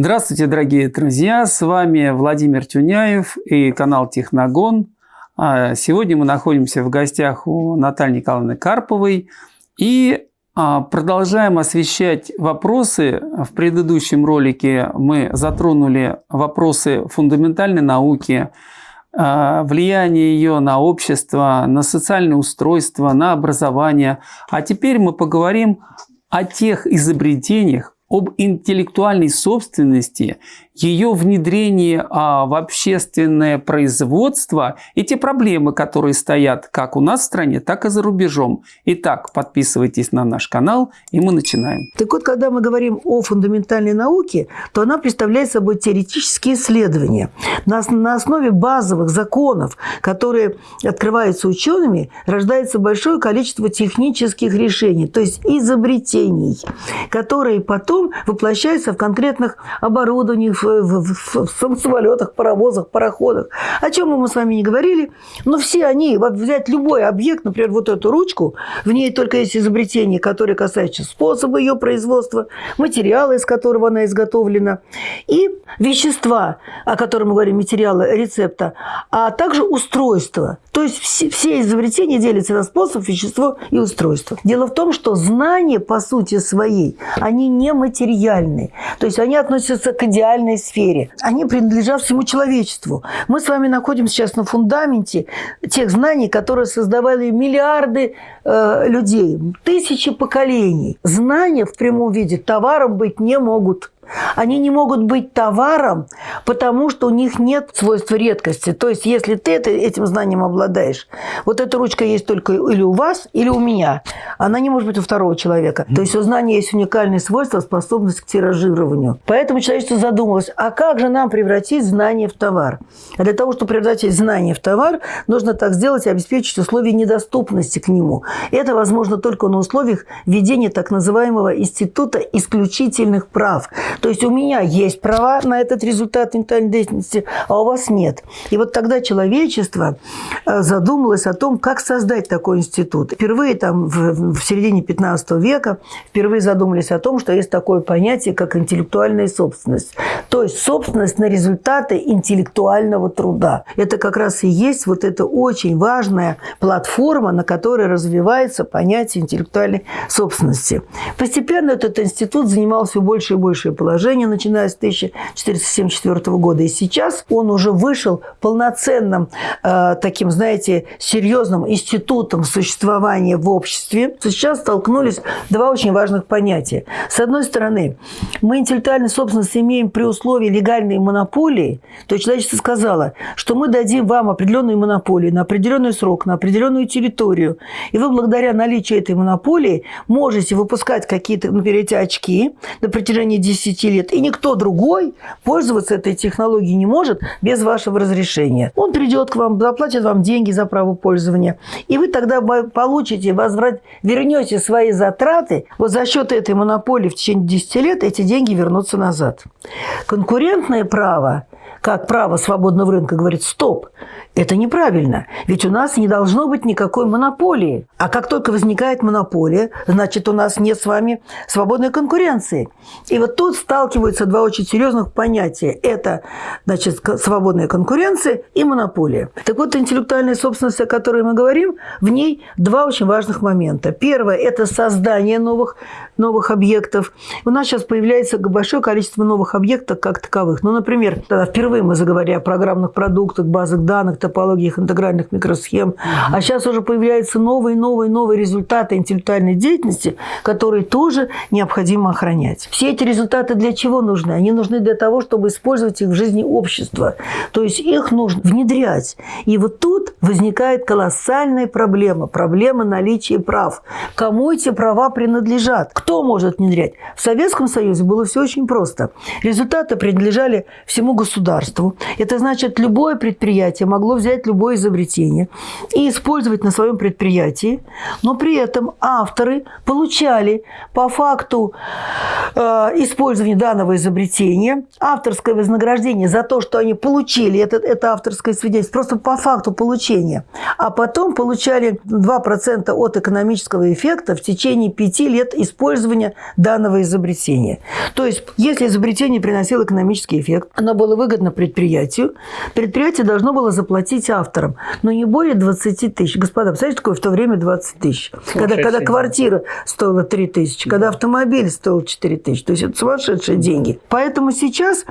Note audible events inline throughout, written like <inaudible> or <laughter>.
Здравствуйте, дорогие друзья! С вами Владимир Тюняев и канал Техногон. А, сегодня мы находимся в гостях у Натальи Николаевны Карповой и а, продолжаем освещать вопросы. В предыдущем ролике мы затронули вопросы фундаментальной науки, а, влияние ее на общество, на социальное устройство, на образование. А теперь мы поговорим о тех изобретениях, об интеллектуальной собственности, ее внедрении а, в общественное производство и те проблемы, которые стоят как у нас в стране, так и за рубежом. Итак, подписывайтесь на наш канал, и мы начинаем. Так вот, когда мы говорим о фундаментальной науке, то она представляет собой теоретические исследования. На, на основе базовых законов, которые открываются учеными, рождается большое количество технических решений, то есть изобретений, которые потом воплощается в конкретных оборудованиях, в, в, в, самолетах, паровозах, пароходах. О чем мы с вами не говорили, но все они, взять любой объект, например, вот эту ручку, в ней только есть изобретения, которые касаются способа ее производства, материала, из которого она изготовлена, и вещества, о котором мы говорим, материалы рецепта, а также устройства. То есть все, все изобретения делятся на способ, вещество и устройство. Дело в том, что знания, по сути своей, они не материальны. То есть они относятся к идеальной сфере. Они принадлежат всему человечеству. Мы с вами находимся сейчас на фундаменте тех знаний, которые создавали миллиарды э, людей, тысячи поколений. Знания в прямом виде товаром быть не могут. Они не могут быть товаром, потому что у них нет свойства редкости. То есть, если ты это, этим знанием обладаешь, вот эта ручка есть только или у вас, или у меня. Она не может быть у второго человека. То есть, у знания есть уникальные свойства, способность к тиражированию. Поэтому человечество задумалось, а как же нам превратить знание в товар? А для того, чтобы превратить знание в товар, нужно так сделать и обеспечить условия недоступности к нему. Это возможно только на условиях введения так называемого института исключительных прав. То есть у меня есть права на этот результат ментальной деятельности, а у вас нет. И вот тогда человечество э, задумалось о том, как создать такой институт. Впервые там в, в середине 15 века впервые задумались о том, что есть такое понятие, как интеллектуальная собственность. То есть собственность на результаты интеллектуального труда. Это как раз и есть вот эта очень важная платформа, на которой развивается понятие интеллектуальной собственности. Постепенно этот институт занимал все больше и больше положение, начиная с 1474 года. И сейчас он уже вышел полноценным э, таким, знаете, серьезным институтом существования в обществе. Сейчас столкнулись два очень важных понятия. С одной стороны, мы интеллектуальную собственность имеем при условии легальной монополии, то человечество сказало, что мы дадим вам определенную монополию на определенный срок, на определенную территорию, и вы благодаря наличию этой монополии можете выпускать какие-то, например, эти очки на протяжении 10 10 лет, и никто другой пользоваться этой технологией не может без вашего разрешения. Он придет к вам, заплатит вам деньги за право пользования, и вы тогда получите, возврат, вернете свои затраты, вот за счет этой монополии в течение 10 лет эти деньги вернутся назад. Конкурентное право как право свободного рынка говорит «стоп», это неправильно. Ведь у нас не должно быть никакой монополии. А как только возникает монополия, значит, у нас нет с вами свободной конкуренции. И вот тут сталкиваются два очень серьезных понятия. Это, значит, свободная конкуренция и монополия. Так вот, интеллектуальная собственность, о которой мы говорим, в ней два очень важных момента. Первое – это создание новых, новых объектов. У нас сейчас появляется большое количество новых объектов как таковых. Ну, например, впервые мы заговорили о программных продуктах, базах данных, топологиях интегральных микросхем. А сейчас уже появляются новые, новые, новые результаты интеллектуальной деятельности, которые тоже необходимо охранять. Все эти результаты для чего нужны? Они нужны для того, чтобы использовать их в жизни общества. То есть их нужно внедрять. И вот тут возникает колоссальная проблема. Проблема наличия прав. Кому эти права принадлежат? Кто может внедрять? В Советском Союзе было все очень просто. Результаты принадлежали всему государству. Это значит, любое предприятие могло взять любое изобретение и использовать на своем предприятии, но при этом авторы получали по факту э, использования данного изобретения авторское вознаграждение за то, что они получили это, это авторское свидетельство, просто по факту получения, а потом получали 2% от экономического эффекта в течение 5 лет использования данного изобретения. То есть, если изобретение приносило экономический эффект, оно было выгодно предприятию, предприятие должно было заплатить авторам, но не более 20 тысяч. Господа, представляете, такое в то время 20 тысяч? Когда, когда квартира стоила 3 тысячи, когда автомобиль стоил 4 тысячи. То есть, это сумасшедшие деньги. Поэтому сейчас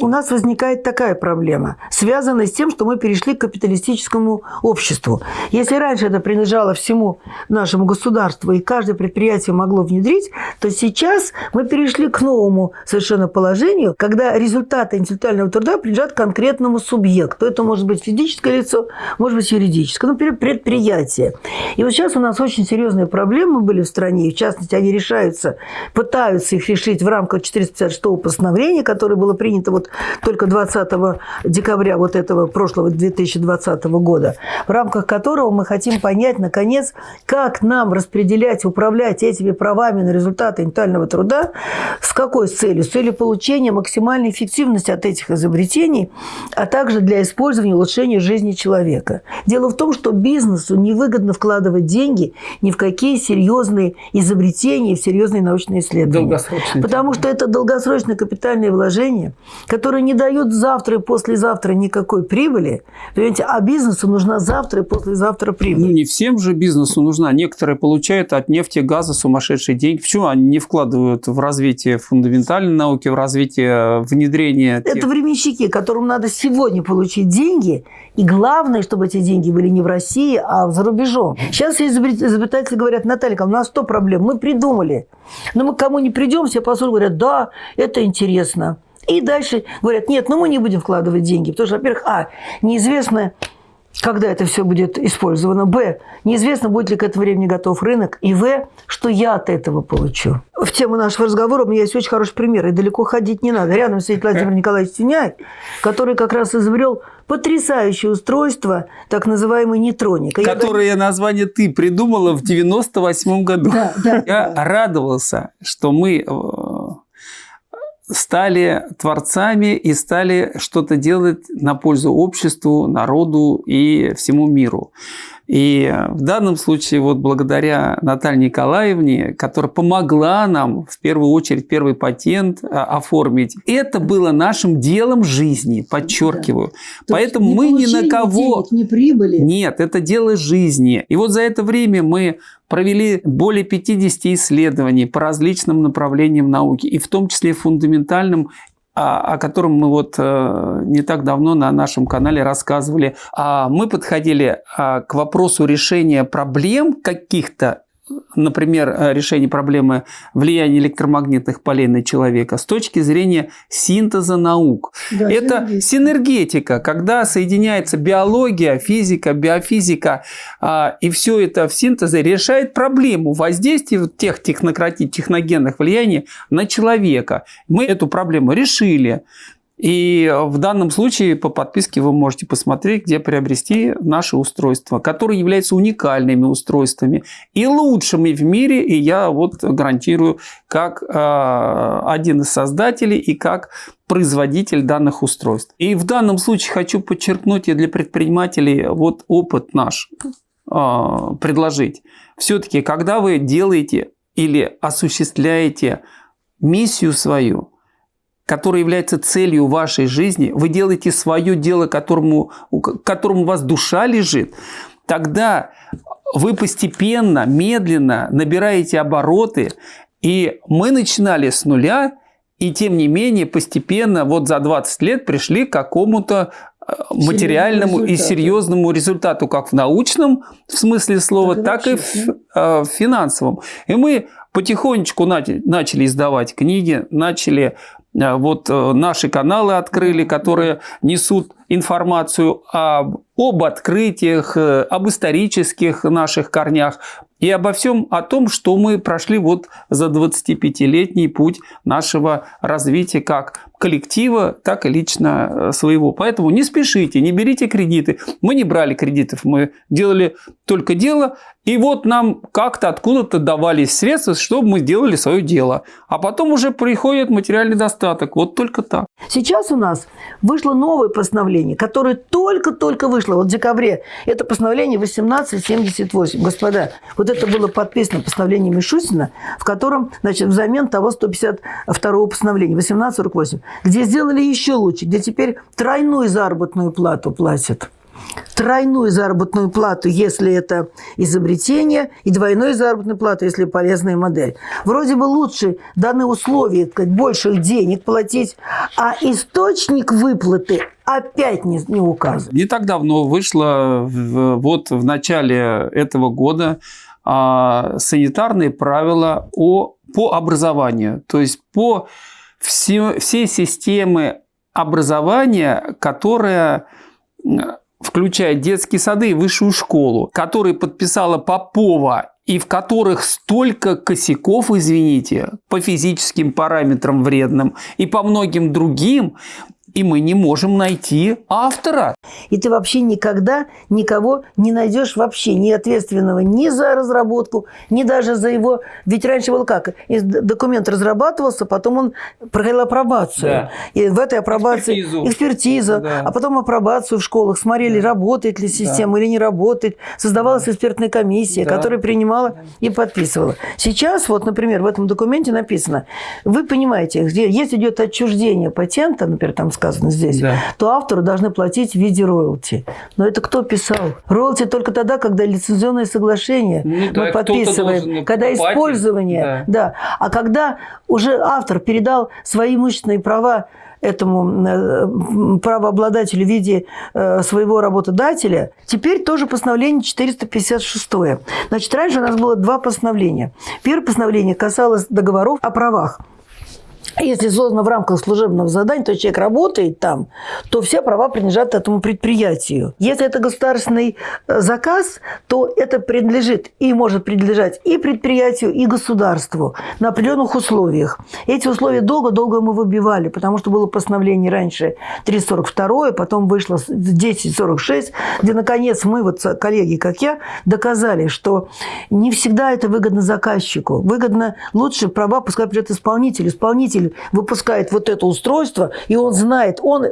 у нас возникает такая проблема, связанная с тем, что мы перешли к капиталистическому обществу. Если раньше это принадлежало всему нашему государству, и каждое предприятие могло внедрить, то сейчас мы перешли к новому совершенно положению, когда результаты интеллектуального труда принадлежат конкретному субъекту. Это может быть физическое лицо, может быть юридическое, например, предприятие. И вот сейчас у нас очень серьезные проблемы были в стране, и в частности, они решаются, пытаются их решить в рамках 456 постановления, которое было принято вот только 20 декабря вот этого прошлого 2020 года, в рамках которого мы хотим понять, наконец, как нам распределять, управлять этими правами на результаты интеллектуального труда, с какой целью? С целью получения максимальной эффективности от этих изобретений, а также для использования улучшения жизни человека. Дело в том, что бизнесу невыгодно вкладывать деньги ни в какие серьезные изобретения, в серьезные научные исследования. Потому что это долгосрочное капитальное вложение, которое не дает завтра и послезавтра никакой прибыли. Понимаете, а бизнесу нужна завтра и послезавтра прибыль. Ну, не всем же бизнесу нужна. Некоторые получают от нефти, газа сумасшедшие деньги. Почему они не вкладывают в развитие фундаментальной науки, в развитие внедрения? Тех... Это временщики, которым надо сегодня получить деньги. И главное, чтобы эти деньги были не в России, а за рубежом. Сейчас изобретатели говорят, Наталья, у нас 100 проблем, мы придумали. Но мы кому не придем, все посуду говорят, да, это интересно. И дальше говорят, нет, ну мы не будем вкладывать деньги. Потому что, во-первых, а, неизвестно, когда это все будет использовано. Б. Неизвестно, будет ли к этому времени готов рынок. И В. Что я от этого получу. В тему нашего разговора у меня есть очень хороший пример. И далеко ходить не надо. Рядом сидит Владимир <laughs> Николаевич Тюняй, который как раз изобрел потрясающее устройство, так называемый нейтроник. Которое я... название ты придумала в 98 году. Да, да, я да. радовался, что мы э, стали творцами и стали что-то делать на пользу обществу, народу и всему миру. И в данном случае вот благодаря Наталье Николаевне, которая помогла нам в первую очередь первый патент а, оформить, это было нашим делом жизни, подчеркиваю. Да. Поэтому мы ни на кого... Денег, не прибыли. Нет, это дело жизни. И вот за это время мы провели более 50 исследований по различным направлениям науки, и в том числе фундаментальным о котором мы вот э, не так давно на нашем канале рассказывали. А мы подходили а, к вопросу решения проблем каких-то например, э, решение проблемы влияния электромагнитных полей на человека с точки зрения синтеза наук. Да, Это синергетика. синергетика, когда соединяется биология, физика, биофизика, а, и все это в синтезе решает проблему воздействия тех техногенных влияний на человека. Мы эту проблему решили. И в данном случае по подписке вы можете посмотреть, где приобрести наши устройства, которые являются уникальными устройствами и лучшими в мире. И я вот гарантирую, как э, один из создателей и как производитель данных устройств. И в данном случае хочу подчеркнуть и для предпринимателей вот опыт наш э, предложить. Все-таки, когда вы делаете или осуществляете миссию свою – которая является целью вашей жизни, вы делаете свое дело, которому, которому у вас душа лежит, тогда вы постепенно, медленно набираете обороты. И мы начинали с нуля, и тем не менее постепенно вот за 20 лет пришли к какому-то э, материальному и серьезному результату, как в научном в смысле слова, так, так и в, э, в финансовом. И мы потихонечку начали издавать книги, начали вот э, наши каналы открыли, которые несут информацию об, об открытиях, э, об исторических наших корнях и обо всем о том, что мы прошли вот за 25-летний путь нашего развития как коллектива, так и лично своего. Поэтому не спешите, не берите кредиты. Мы не брали кредитов, мы делали только дело, и вот нам как-то откуда-то давались средства, чтобы мы сделали свое дело. А потом уже приходит материальный достаток. Вот только так. Сейчас у нас вышло новое постановление, которое только-только вышло вот в декабре. Это постановление 1878. Господа, вот это было подписано постановлением Мишустина, в котором, значит, взамен того 152 постановления, 1848, где сделали еще лучше, где теперь тройную заработную плату платят тройную заработную плату, если это изобретение, и двойную заработную плату, если полезная модель. Вроде бы лучше даны условия, сказать, больших денег платить, а источник выплаты опять не, не указан. Не так давно вышло, вот в начале этого года, а, санитарные правила о, по образованию, то есть по все, всей системе образования, которая включая детские сады и высшую школу, которые подписала Попова и в которых столько косяков, извините, по физическим параметрам вредным и по многим другим, и мы не можем найти автора. И ты вообще никогда никого не найдешь вообще ни ответственного ни за разработку, ни даже за его... Ведь раньше было как? Документ разрабатывался, потом он проходил апробацию. Да. И в этой апробации экспертизу, экспертиза, да. а потом апробацию в школах. Смотрели, да. работает ли система да. или не работает. Создавалась да. экспертная комиссия, да. которая принимала да. и подписывала. Сейчас, вот, например, в этом документе написано, вы понимаете, где, если идет отчуждение патента, например, там сказано здесь, да. то автору должны платить в виде роялти. Но это кто писал? Роялти только тогда, когда лицензионное соглашение ну, мы да, подписываем, когда платить. использование. Да. да. А когда уже автор передал свои имущественные права этому э, правообладателю в виде э, своего работодателя. Теперь тоже постановление 456. Значит, раньше у нас было два постановления. Первое постановление касалось договоров о правах. Если создано в рамках служебного задания, то человек работает там, то все права принадлежат этому предприятию. Если это государственный э, заказ, то это принадлежит и может принадлежать и предприятию, и государству на определенных условиях. Эти условия долго-долго мы выбивали, потому что было постановление раньше 342, потом вышло 1046, где, наконец, мы, вот коллеги, как я, доказали, что не всегда это выгодно заказчику. Выгодно лучше права пускай придет исполнитель. Исполнитель производитель выпускает вот это устройство, и он знает, он,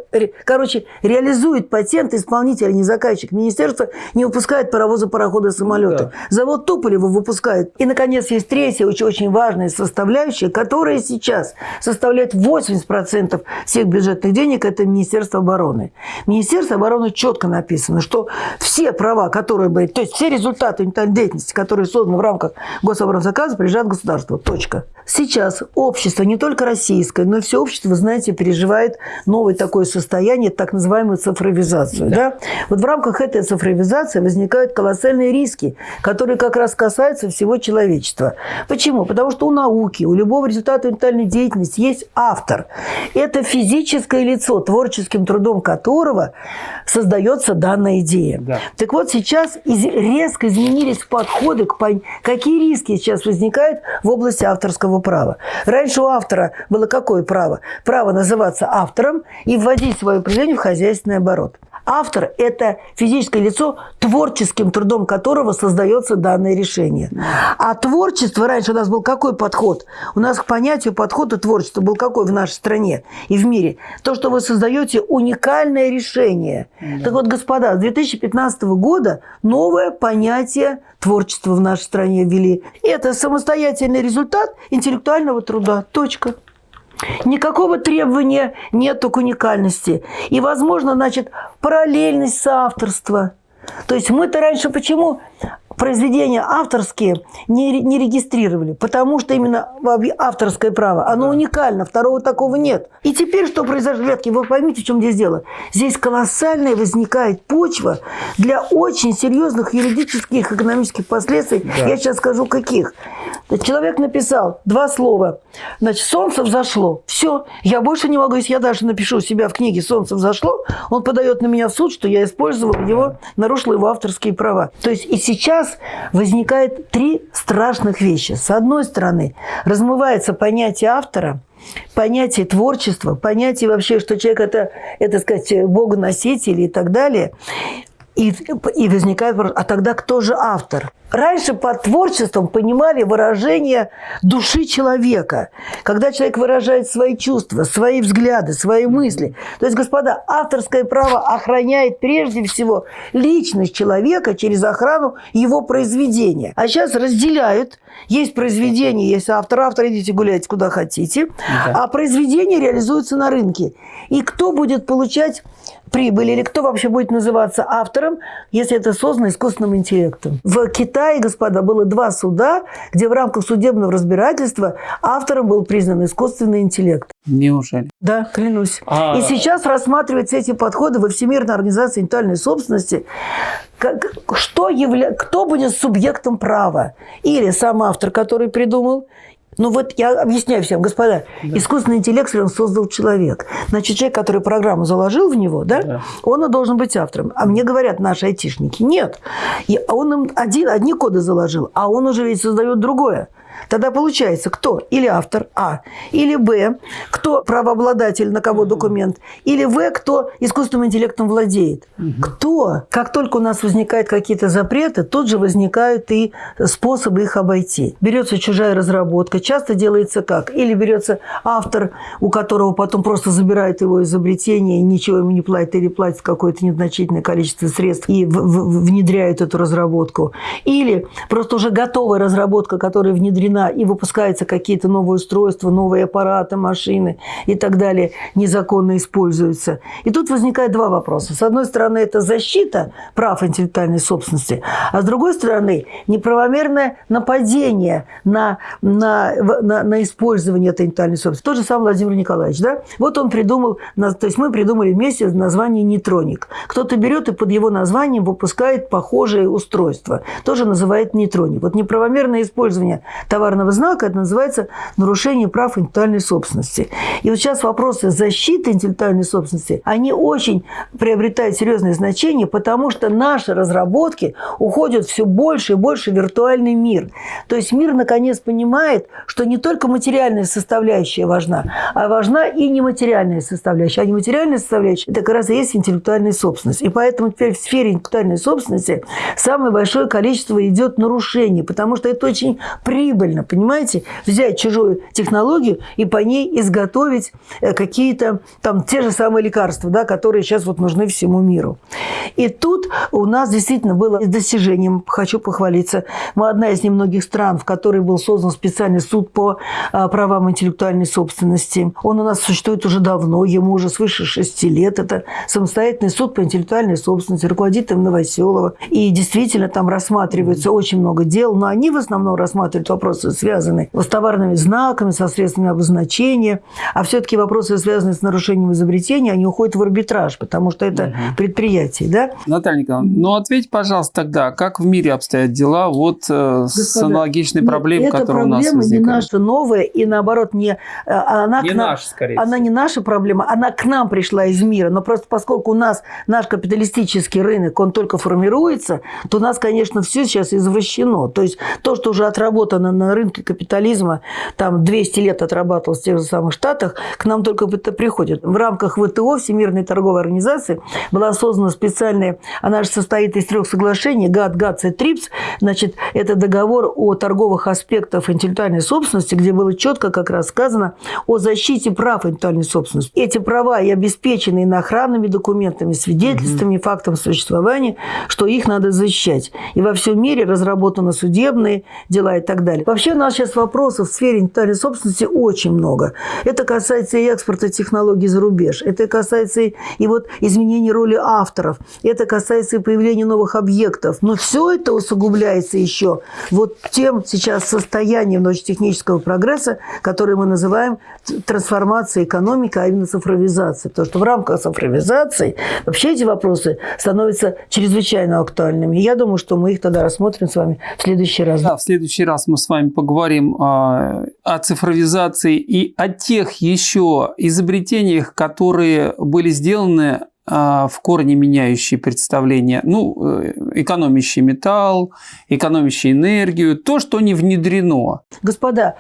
короче, реализует патент исполнитель, а не заказчик. Министерство не выпускает паровозы, пароходы, самолеты. Да. Завод Туполева выпускает. И, наконец, есть третья очень, очень важная составляющая, которая сейчас составляет 80% всех бюджетных денег, это Министерство обороны. Министерство обороны четко написано, что все права, которые были, то есть все результаты деятельности, которые созданы в рамках гособоронзаказа, принадлежат государству. Точка. Сейчас общество, не только российское, но все общество, вы знаете, переживает новое такое состояние, так называемую цифровизацию. Да. Да? Вот в рамках этой цифровизации возникают колоссальные риски, которые как раз касаются всего человечества. Почему? Потому что у науки, у любого результата интеллектуальной деятельности есть автор. Это физическое лицо, творческим трудом которого создается данная идея. Да. Так вот, сейчас резко изменились подходы к какие риски сейчас возникают в области авторского права. Раньше у автора было какое право? Право называться автором и вводить свое произведение в хозяйственный оборот. Автор – это физическое лицо, творческим трудом которого создается данное решение. А творчество, раньше у нас был какой подход? У нас к понятию подхода творчества был какой в нашей стране и в мире? То, что вы создаете уникальное решение. Да. Так вот, господа, с 2015 года новое понятие творчества в нашей стране ввели. Это самостоятельный результат интеллектуального труда. Точка. Никакого требования нет к уникальности. И, возможно, значит, параллельность соавторства. То есть мы-то раньше почему произведения авторские не, не регистрировали, потому что именно авторское право, оно да. уникально, второго такого нет. И теперь что произошло, ребятки, вы поймите, в чем здесь дело. Здесь колоссальная возникает почва для очень серьезных юридических, экономических последствий. Да. Я сейчас скажу, каких. Человек написал два слова. Значит, солнце взошло. Все, я больше не могу, если я даже напишу у себя в книге «Солнце взошло», он подает на меня в суд, что я использовал его, нарушил его авторские права. То есть и сейчас возникает три страшных вещи. С одной стороны, размывается понятие автора – понятие творчества, понятие вообще, что человек это, это сказать, богоноситель и так далее. И, и возникает вопрос, а тогда кто же автор? Раньше под творчеством понимали выражение души человека, когда человек выражает свои чувства, свои взгляды, свои мысли. То есть, господа, авторское право охраняет прежде всего личность человека через охрану его произведения. А сейчас разделяют. Есть произведение, есть автор, автор, идите гуляйте куда хотите. Да. А произведение реализуется на рынке. И кто будет получать прибыль или кто вообще будет называться автором, если это создано искусственным интеллектом. В Китае, господа, было два суда, где в рамках судебного разбирательства автором был признан искусственный интеллект. Неужели? Да, клянусь. А... И сейчас рассматриваются эти подходы во Всемирной организации интеллектуальной собственности. Что явля... Кто будет субъектом права? Или сам автор, который придумал, ну вот я объясняю всем, господа, да. искусственный интеллект он создал человек. Значит, человек, который программу заложил в него, да, да. он и должен быть автором. А мне говорят наши айтишники, нет. И он им один, одни коды заложил, а он уже ведь создает другое. Тогда получается, кто? Или автор А, или Б, кто правообладатель, на кого документ, или В, кто искусственным интеллектом владеет. Кто? Как только у нас возникают какие-то запреты, тут же возникают и способы их обойти. Берется чужая разработка, часто делается как? Или берется автор, у которого потом просто забирает его изобретение, и ничего ему не платит, или платит какое-то незначительное количество средств и внедряет эту разработку. Или просто уже готовая разработка, которая внедрена внедрена и выпускаются какие-то новые устройства, новые аппараты, машины и так далее, незаконно используются. И тут возникает два вопроса. С одной стороны, это защита прав интеллектуальной собственности, а с другой стороны, неправомерное нападение на, на, на, на использование этой интеллектуальной собственности. Тот же самый Владимир Николаевич, да? Вот он придумал, то есть мы придумали вместе название нейтроник. Кто-то берет и под его названием выпускает похожие устройства. Тоже называет нейтроник. Вот неправомерное использование товарного знака, это называется нарушение прав интеллектуальной собственности. И вот сейчас вопросы защиты интеллектуальной собственности, они очень приобретают серьезное значение, потому что наши разработки уходят все больше и больше в виртуальный мир. То есть мир наконец понимает, что не только материальная составляющая важна, а важна и нематериальная составляющая. А нематериальная составляющая – это как раз и есть интеллектуальная собственность. И поэтому теперь в сфере интеллектуальной собственности самое большое количество идет нарушений, потому что это очень прибыльно прибыльно, понимаете, взять чужую технологию и по ней изготовить э, какие-то там те же самые лекарства, да, которые сейчас вот нужны всему миру. И тут у нас действительно было достижением, хочу похвалиться, мы одна из немногих стран, в которой был создан специальный суд по а, правам интеллектуальной собственности. Он у нас существует уже давно, ему уже свыше шести лет. Это самостоятельный суд по интеллектуальной собственности, руководит им Новоселова. И действительно там рассматривается очень много дел, но они в основном рассматривают вопрос вопросы связаны с товарными знаками, со средствами обозначения, а все-таки вопросы, связанные с нарушением изобретения, они уходят в арбитраж, потому что это угу. предприятие. Да? Наталья Николаевна, ну ответь, пожалуйста, тогда, как в мире обстоят дела вот Господа, с аналогичной проблемой, которая у нас возникает? проблема не наша новая, и наоборот, не, а, она, не к нам, наша, скорее она не наша проблема, она к нам пришла из мира. Но просто поскольку у нас наш капиталистический рынок, он только формируется, то у нас, конечно, все сейчас извращено. То есть то, что уже отработано на рынке капитализма там 200 лет отрабатывал в тех же самых Штатах, к нам только это приходит. В рамках ВТО, Всемирной торговой организации, была создана специальная, она же состоит из трех соглашений, ГАТ, ГАТС и ТРИПС, значит, это договор о торговых аспектах интеллектуальной собственности, где было четко как раз сказано о защите прав интеллектуальной собственности. Эти права и обеспечены иноохранными документами, свидетельствами, угу. фактом существования, что их надо защищать. И во всем мире разработаны судебные дела и так далее. Вообще у нас сейчас вопросов в сфере интеллектуальной собственности очень много. Это касается и экспорта технологий за рубеж, это касается и, вот изменения роли авторов, это касается и появления новых объектов. Но все это усугубляется еще вот тем сейчас состоянием научно-технического прогресса, который мы называем трансформацией экономики, а именно цифровизацией. Потому что в рамках цифровизации вообще эти вопросы становятся чрезвычайно актуальными. И я думаю, что мы их тогда рассмотрим с вами в следующий раз. Да, в следующий раз мы с вами поговорим о, о цифровизации и о тех еще изобретениях, которые были сделаны а, в корне меняющие представления, ну, э, экономящий металл, экономящий энергию, то, что не внедрено. Господа,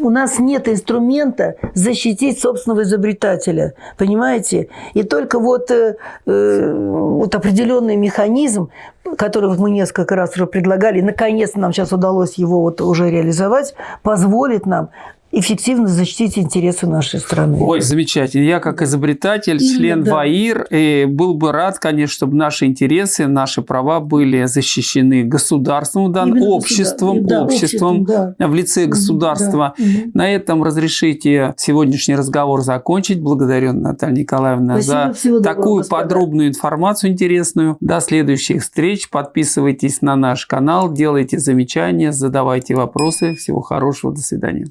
у нас нет инструмента защитить собственного изобретателя, понимаете? И только вот, э, э, вот определенный механизм, который мы несколько раз уже предлагали, наконец нам сейчас удалось его вот уже реализовать, позволит нам эффективно защитить интересы нашей страны. Ой, замечательно. Я как изобретатель, Именно, член да. ВАИР, и был бы рад, конечно, чтобы наши интересы, наши права были защищены государством, да, Именно обществом, государ- да, обществом, да. в лице государства. Да. На этом разрешите сегодняшний разговор закончить. Благодарю, Наталья Николаевна, Спасибо, за доброго, такую господа. подробную информацию интересную. До следующих встреч. Подписывайтесь на наш канал, делайте замечания, задавайте вопросы. Всего хорошего. До свидания.